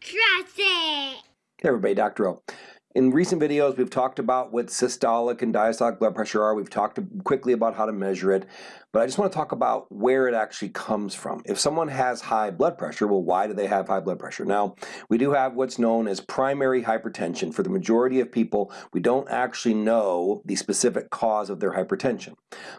Trust it. Hey everybody, Dr. O. In recent videos, we've talked about what systolic and diastolic blood pressure are. We've talked quickly about how to measure it, but I just want to talk about where it actually comes from. If someone has high blood pressure, well, why do they have high blood pressure? Now, we do have what's known as primary hypertension. For the majority of people, we don't actually know the specific cause of their hypertension.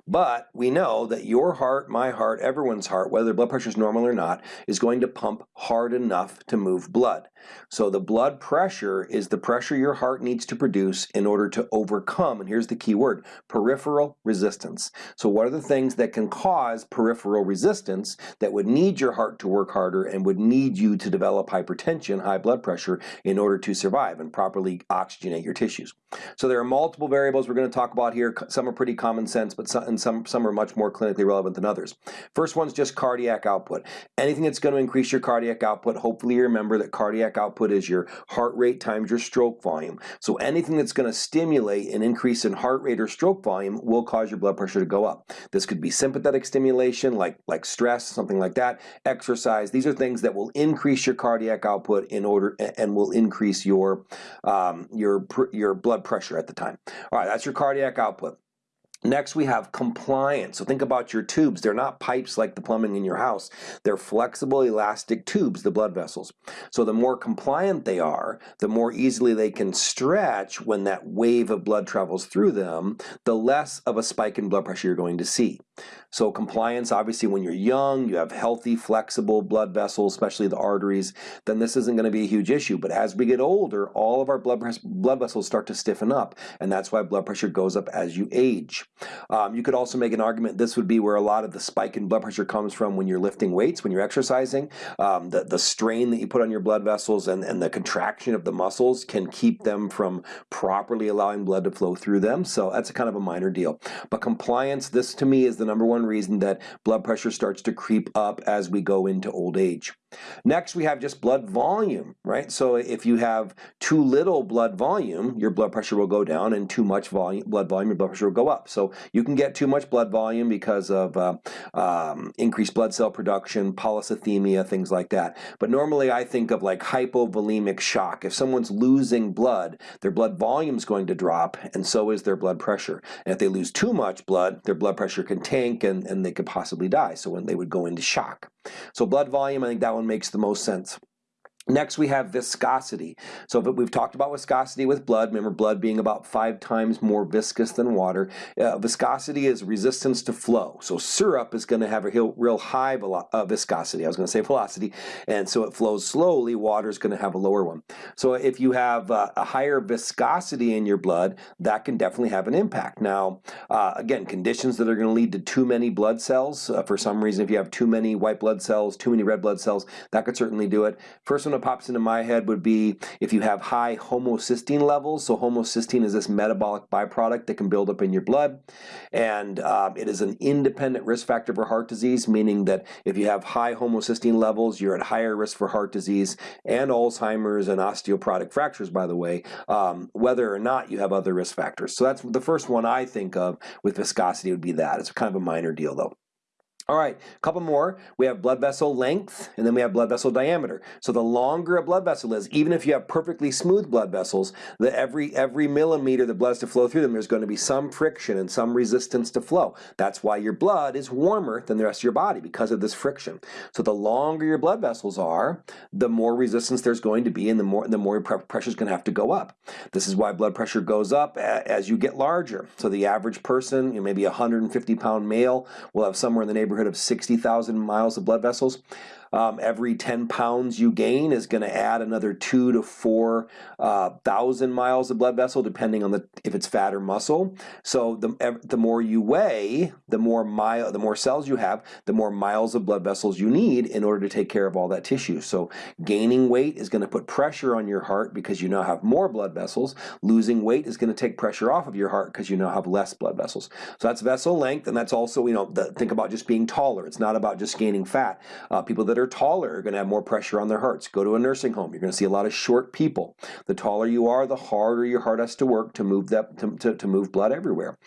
But we know that your heart, my heart, everyone's heart, whether blood pressure is normal or not, is going to pump hard enough to move blood. So the blood pressure is the pressure your heart needs to produce in order to overcome, and here's the key word, peripheral resistance. So what are the things that can cause peripheral resistance that would need your heart to work harder and would need you to develop hypertension, high blood pressure, in order to survive and properly oxygenate your tissues? So there are multiple variables we're going to talk about here. Some are pretty common sense, but some, and some, some are much more clinically relevant than others. First one's just cardiac output. Anything that's going to increase your cardiac output, hopefully you remember that cardiac output is your heart rate times your stroke volume. So anything that's going to stimulate an increase in heart rate or stroke volume will cause your blood pressure to go up. This could be sympathetic stimulation like, like stress, something like that, exercise. These are things that will increase your cardiac output in order and will increase your, um, your, your blood pressure at the time. All right, that's your cardiac output. Next, we have compliance. So think about your tubes. They're not pipes like the plumbing in your house. They're flexible, elastic tubes, the blood vessels. So the more compliant they are, the more easily they can stretch when that wave of blood travels through them, the less of a spike in blood pressure you're going to see. So compliance, obviously when you're young, you have healthy, flexible blood vessels, especially the arteries, then this isn't going to be a huge issue. But as we get older, all of our blood, blood vessels start to stiffen up, and that's why blood pressure goes up as you age. Um, you could also make an argument this would be where a lot of the spike in blood pressure comes from when you're lifting weights, when you're exercising. Um, the, the strain that you put on your blood vessels and, and the contraction of the muscles can keep them from properly allowing blood to flow through them. So that's a kind of a minor deal. But compliance, this to me is the number one reason that blood pressure starts to creep up as we go into old age. Next, we have just blood volume, right? So if you have too little blood volume, your blood pressure will go down, and too much volume, blood volume, your blood pressure will go up. So you can get too much blood volume because of uh, um, increased blood cell production, polycythemia, things like that. But normally I think of like hypovolemic shock. If someone's losing blood, their blood volume is going to drop, and so is their blood pressure. And if they lose too much blood, their blood pressure can tank and, and they could possibly die. So when they would go into shock. So blood volume, I think that one makes the most sense. Next we have viscosity. So we've talked about viscosity with blood. Remember blood being about five times more viscous than water. Uh, viscosity is resistance to flow. So syrup is going to have a real high uh, viscosity. I was going to say velocity. And so it flows slowly. Water is going to have a lower one. So if you have uh, a higher viscosity in your blood, that can definitely have an impact. Now, uh, again, conditions that are going to lead to too many blood cells. Uh, for some reason, if you have too many white blood cells, too many red blood cells, that could certainly do it. First one pops into my head would be if you have high homocysteine levels. So homocysteine is this metabolic byproduct that can build up in your blood. And um, it is an independent risk factor for heart disease, meaning that if you have high homocysteine levels, you're at higher risk for heart disease and Alzheimer's and osteoporotic fractures, by the way, um, whether or not you have other risk factors. So that's the first one I think of with viscosity would be that. It's kind of a minor deal though. All right, a couple more. We have blood vessel length, and then we have blood vessel diameter. So the longer a blood vessel is, even if you have perfectly smooth blood vessels, the every every millimeter the blood has to flow through them, there's going to be some friction and some resistance to flow. That's why your blood is warmer than the rest of your body because of this friction. So the longer your blood vessels are, the more resistance there's going to be, and the more the more pressure is going to have to go up. This is why blood pressure goes up as you get larger. So the average person, you know, maybe a 150 pound male, will have somewhere in the neighborhood neighborhood of 60,000 miles of blood vessels. Um, every 10 pounds you gain is going to add another two to four uh, thousand miles of blood vessel, depending on the if it's fat or muscle. So the the more you weigh, the more mile, the more cells you have, the more miles of blood vessels you need in order to take care of all that tissue. So gaining weight is going to put pressure on your heart because you now have more blood vessels. Losing weight is going to take pressure off of your heart because you now have less blood vessels. So that's vessel length, and that's also you know the, think about just being taller. It's not about just gaining fat. Uh, people that that are taller are going to have more pressure on their hearts. Go to a nursing home. You're going to see a lot of short people. The taller you are, the harder your heart has to work to move that to, to, to move blood everywhere.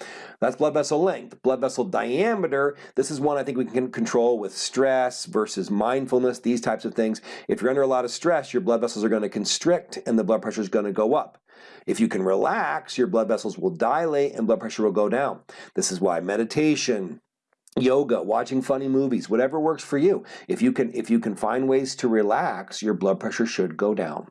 That's blood vessel length. Blood vessel diameter, this is one I think we can control with stress versus mindfulness, these types of things. If you're under a lot of stress, your blood vessels are going to constrict and the blood pressure is going to go up. If you can relax, your blood vessels will dilate and blood pressure will go down. This is why meditation, yoga, watching funny movies, whatever works for you. If you can if you can find ways to relax, your blood pressure should go down.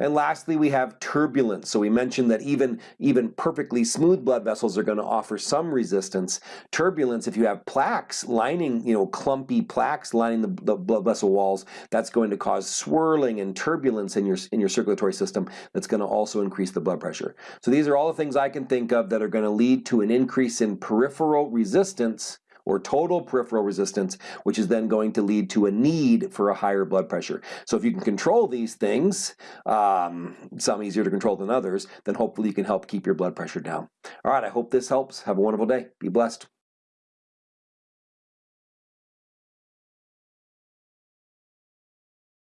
And lastly, we have turbulence. So we mentioned that even even perfectly smooth blood vessels are going to offer some resistance. Turbulence, if you have plaques lining, you know, clumpy plaques lining the, the blood vessel walls, that's going to cause swirling and turbulence in your in your circulatory system. That's going to also increase the blood pressure. So these are all the things I can think of that are going to lead to an increase in peripheral resistance or total peripheral resistance, which is then going to lead to a need for a higher blood pressure. So if you can control these things, um, some easier to control than others, then hopefully you can help keep your blood pressure down. All right, I hope this helps. Have a wonderful day. Be blessed.